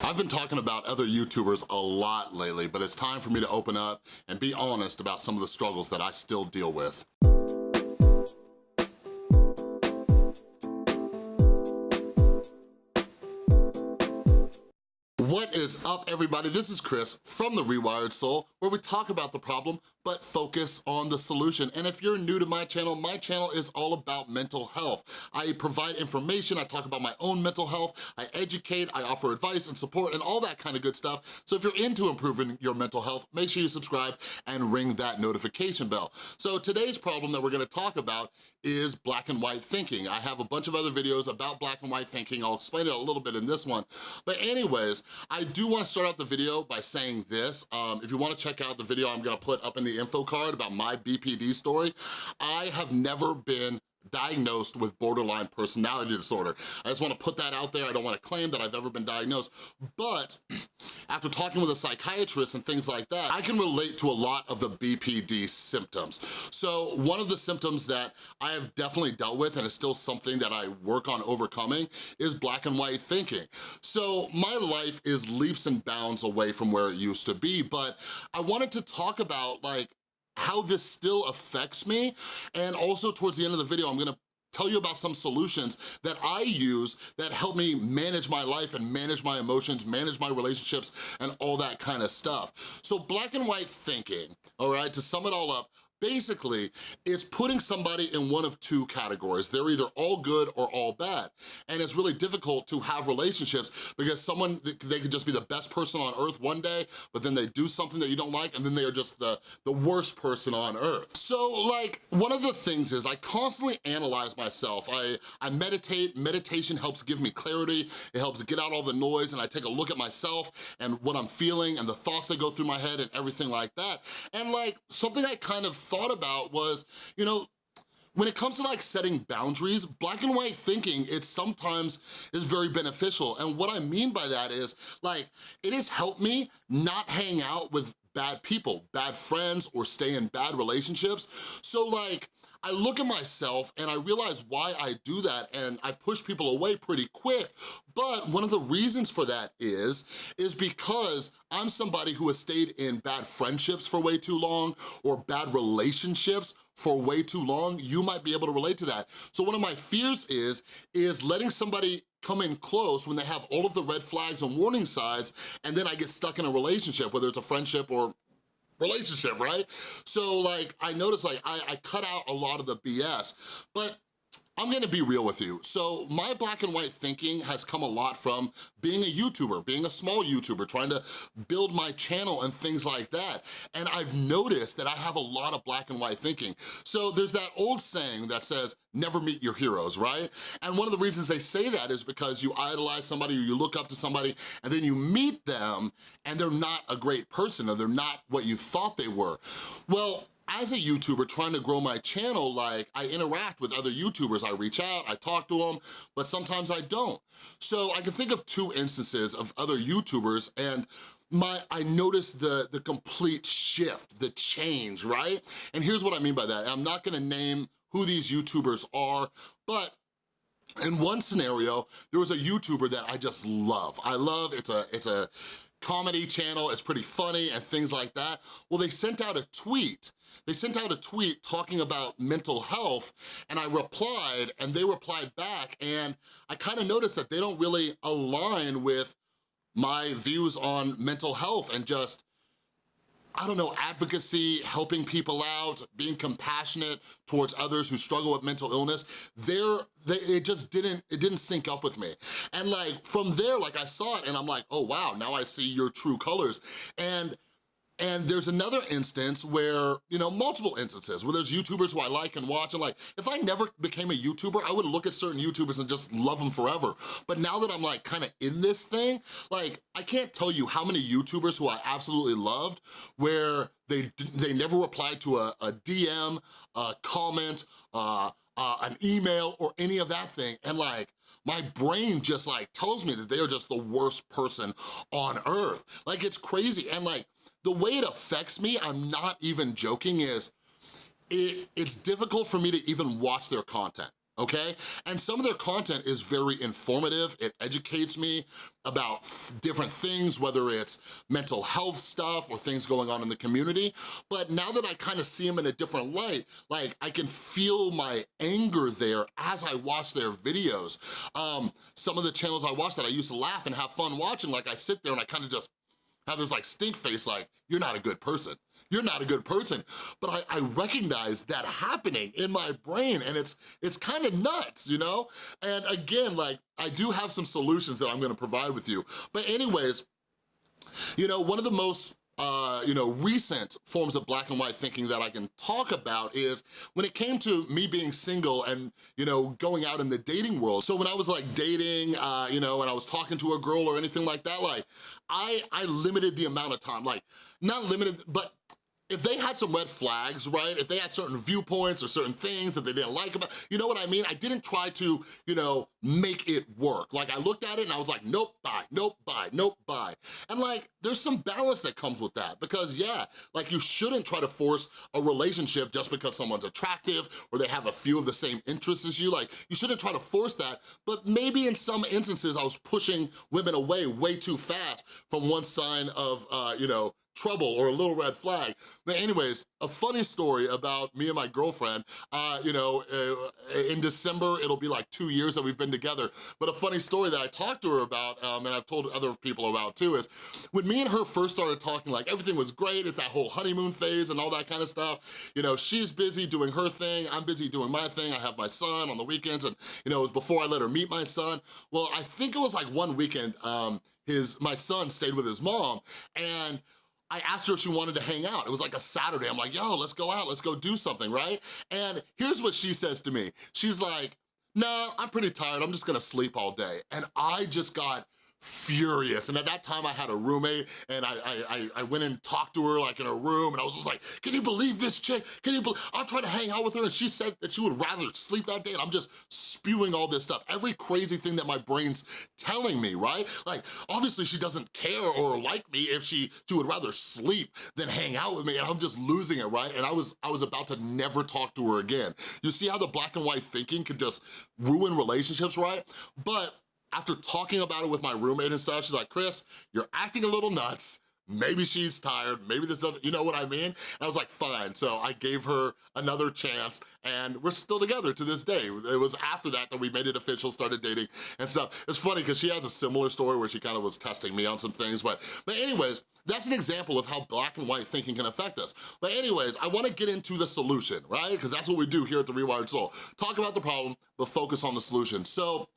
I've been talking about other YouTubers a lot lately, but it's time for me to open up and be honest about some of the struggles that I still deal with. What is up, everybody? This is Chris from The Rewired Soul, where we talk about the problem, but focus on the solution. And if you're new to my channel, my channel is all about mental health. I provide information, I talk about my own mental health, I educate, I offer advice and support and all that kind of good stuff. So if you're into improving your mental health, make sure you subscribe and ring that notification bell. So today's problem that we're gonna talk about is black and white thinking. I have a bunch of other videos about black and white thinking. I'll explain it a little bit in this one. But anyways, I do wanna start out the video by saying this. Um, if you wanna check out the video I'm gonna put up in the info card about my BPD story, I have never been diagnosed with borderline personality disorder. I just wanna put that out there. I don't wanna claim that I've ever been diagnosed, but after talking with a psychiatrist and things like that, I can relate to a lot of the BPD symptoms. So one of the symptoms that I have definitely dealt with and is still something that I work on overcoming is black and white thinking. So my life is leaps and bounds away from where it used to be, but I wanted to talk about like how this still affects me. And also towards the end of the video, I'm gonna tell you about some solutions that I use that help me manage my life and manage my emotions, manage my relationships, and all that kind of stuff. So black and white thinking, all right, to sum it all up, basically it's putting somebody in one of two categories. They're either all good or all bad. And it's really difficult to have relationships because someone, they could just be the best person on earth one day, but then they do something that you don't like and then they are just the, the worst person on earth. So like, one of the things is I constantly analyze myself. I, I meditate, meditation helps give me clarity, it helps get out all the noise and I take a look at myself and what I'm feeling and the thoughts that go through my head and everything like that. And like, something I kind of thought about was, you know, when it comes to like setting boundaries, black and white thinking, it sometimes is very beneficial. And what I mean by that is like, it has helped me not hang out with bad people, bad friends, or stay in bad relationships. So like, I look at myself and I realize why I do that and I push people away pretty quick, but one of the reasons for that is, is because I'm somebody who has stayed in bad friendships for way too long or bad relationships for way too long, you might be able to relate to that. So one of my fears is, is letting somebody come in close when they have all of the red flags and warning signs, and then I get stuck in a relationship, whether it's a friendship or relationship, right? So like, I noticed like, I, I cut out a lot of the BS, but I'm gonna be real with you. So my black and white thinking has come a lot from being a YouTuber, being a small YouTuber, trying to build my channel and things like that. And I've noticed that I have a lot of black and white thinking. So there's that old saying that says, never meet your heroes, right? And one of the reasons they say that is because you idolize somebody or you look up to somebody and then you meet them and they're not a great person or they're not what you thought they were. Well, as a YouTuber trying to grow my channel, like I interact with other YouTubers. I reach out, I talk to them, but sometimes I don't. So I can think of two instances of other YouTubers and my, I noticed the, the complete shift, the change, right? And here's what I mean by that. I'm not gonna name who these YouTubers are, but in one scenario, there was a YouTuber that I just love. I love, it's a, it's a comedy channel, it's pretty funny and things like that. Well, they sent out a tweet they sent out a tweet talking about mental health and I replied and they replied back and I kind of noticed that they don't really align with my views on mental health and just I don't know, advocacy, helping people out, being compassionate towards others who struggle with mental illness, there, they, it just didn't, it didn't sync up with me. And like, from there, like I saw it and I'm like, oh wow, now I see your true colors. And and there's another instance where, you know, multiple instances where there's YouTubers who I like and watch and like, if I never became a YouTuber, I would look at certain YouTubers and just love them forever. But now that I'm like kind of in this thing, like I can't tell you how many YouTubers who I absolutely loved where they they never replied to a, a DM, a comment, uh, uh, an email, or any of that thing. And like, my brain just like tells me that they are just the worst person on earth. Like it's crazy. And like, the way it affects me, I'm not even joking, is it, it's difficult for me to even watch their content okay? And some of their content is very informative. It educates me about different things, whether it's mental health stuff or things going on in the community. But now that I kind of see them in a different light, like I can feel my anger there as I watch their videos. Um, some of the channels I watch that I used to laugh and have fun watching, like I sit there and I kind of just have this like stink face like, you're not a good person you're not a good person. But I, I recognize that happening in my brain and it's, it's kind of nuts, you know? And again, like, I do have some solutions that I'm gonna provide with you. But anyways, you know, one of the most uh, you know, recent forms of black and white thinking that I can talk about is when it came to me being single and, you know, going out in the dating world. So when I was like dating, uh, you know, and I was talking to a girl or anything like that, like, I, I limited the amount of time, like, not limited, but if they had some red flags, right? If they had certain viewpoints or certain things that they didn't like about, you know what I mean? I didn't try to, you know, make it work. Like I looked at it and I was like, nope, bye, nope, bye, nope, bye. And like, there's some balance that comes with that because yeah, like you shouldn't try to force a relationship just because someone's attractive or they have a few of the same interests as you. Like you shouldn't try to force that, but maybe in some instances I was pushing women away way too fast from one sign of, uh, you know, trouble or a little red flag. But anyways, a funny story about me and my girlfriend, uh, you know, uh, in December, it'll be like two years that we've been together, but a funny story that I talked to her about, um, and I've told other people about too, is when me and her first started talking, like everything was great, it's that whole honeymoon phase and all that kind of stuff, you know, she's busy doing her thing, I'm busy doing my thing, I have my son on the weekends, and you know, it was before I let her meet my son. Well, I think it was like one weekend, um, his my son stayed with his mom, and I asked her if she wanted to hang out. It was like a Saturday. I'm like, yo, let's go out, let's go do something, right? And here's what she says to me. She's like, no, I'm pretty tired. I'm just gonna sleep all day. And I just got furious. And at that time I had a roommate and I, I, I went and talked to her like in her room and I was just like, can you believe this chick? Can you believe, I'm trying to hang out with her and she said that she would rather sleep that day and I'm just spewing all this stuff. Every crazy thing that my brain's telling me, right? Like, obviously she doesn't care or like me if she, she would rather sleep than hang out with me and I'm just losing it, right? And I was, I was about to never talk to her again. You see how the black and white thinking can just ruin relationships, right? But after talking about it with my roommate and stuff, she's like, Chris, you're acting a little nuts maybe she's tired, maybe this doesn't, you know what I mean? And I was like, fine. So I gave her another chance and we're still together to this day. It was after that that we made it official, started dating and stuff. It's funny because she has a similar story where she kind of was testing me on some things, but, but anyways, that's an example of how black and white thinking can affect us. But anyways, I wanna get into the solution, right? Because that's what we do here at The Rewired Soul. Talk about the problem, but focus on the solution. So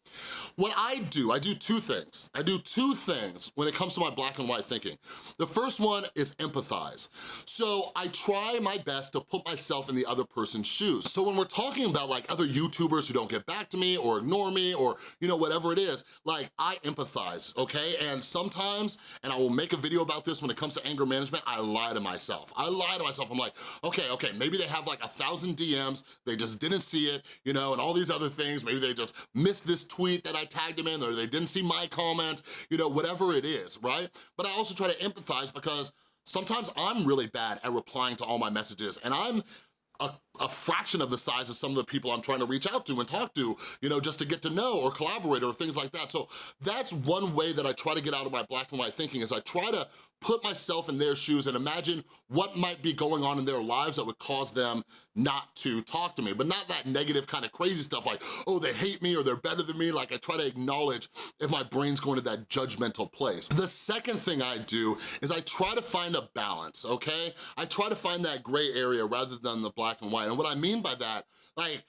what I do, I do two things. I do two things when it comes to my black and white thinking. The first one is empathize. So I try my best to put myself in the other person's shoes. So when we're talking about like other YouTubers who don't get back to me or ignore me or you know whatever it is, like I empathize, okay? And sometimes, and I will make a video about this when it comes to anger management, I lie to myself. I lie to myself, I'm like, okay, okay, maybe they have like a thousand DMs, they just didn't see it, you know, and all these other things, maybe they just missed this tweet that I tagged them in or they didn't see my comment, you know, whatever it is, right? But I also try to empathize because sometimes I'm really bad at replying to all my messages and I'm a, a, fraction of the size of some of the people I'm trying to reach out to and talk to, you know, just to get to know or collaborate or things like that. So that's one way that I try to get out of my black and white thinking is I try to put myself in their shoes and imagine what might be going on in their lives that would cause them not to talk to me, but not that negative kind of crazy stuff like, oh, they hate me or they're better than me. Like I try to acknowledge if my brain's going to that judgmental place. The second thing I do is I try to find a balance, okay? I try to find that gray area rather than the black and white. And what I mean by that, like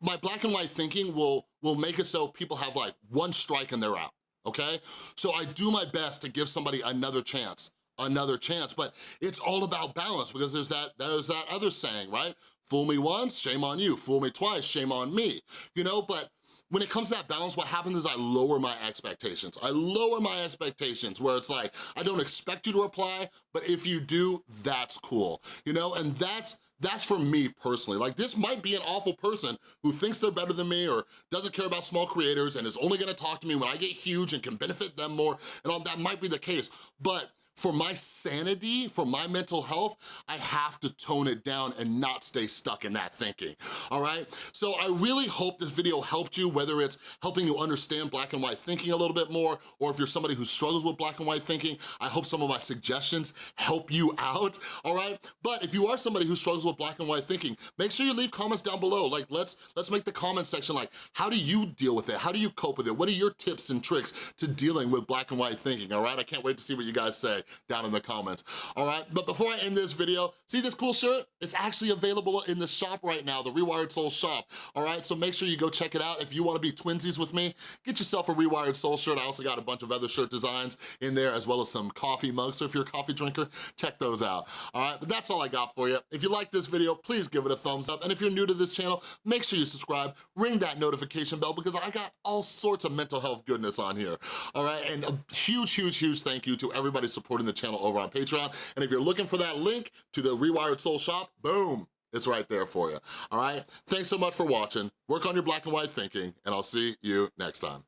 my black and white thinking will, will make it so people have like one strike and they're out okay? So I do my best to give somebody another chance another chance. But it's all about balance because there's that, there's that other saying, right? Fool me once, shame on you. Fool me twice, shame on me. You know, but when it comes to that balance, what happens is I lower my expectations. I lower my expectations where it's like, I don't expect you to reply, but if you do, that's cool. You know, and that's, that's for me personally. Like this might be an awful person who thinks they're better than me or doesn't care about small creators and is only gonna talk to me when I get huge and can benefit them more and all that might be the case. But for my sanity, for my mental health, I have to tone it down and not stay stuck in that thinking, all right? So I really hope this video helped you, whether it's helping you understand black and white thinking a little bit more, or if you're somebody who struggles with black and white thinking, I hope some of my suggestions help you out, all right? But if you are somebody who struggles with black and white thinking, make sure you leave comments down below. Like, let's, let's make the comment section like, how do you deal with it? How do you cope with it? What are your tips and tricks to dealing with black and white thinking, all right? I can't wait to see what you guys say down in the comments, all right? But before I end this video, see this cool shirt? It's actually available in the shop right now, the Rewired Soul shop, all right? So make sure you go check it out. If you wanna be twinsies with me, get yourself a Rewired Soul shirt. I also got a bunch of other shirt designs in there as well as some coffee mugs. So if you're a coffee drinker, check those out, all right? But that's all I got for you. If you like this video, please give it a thumbs up. And if you're new to this channel, make sure you subscribe, ring that notification bell because I got all sorts of mental health goodness on here, all right? And a huge, huge, huge thank you to everybody supporting the channel over on Patreon. And if you're looking for that link to the Rewired Soul shop, boom, it's right there for you, all right? Thanks so much for watching. Work on your black and white thinking, and I'll see you next time.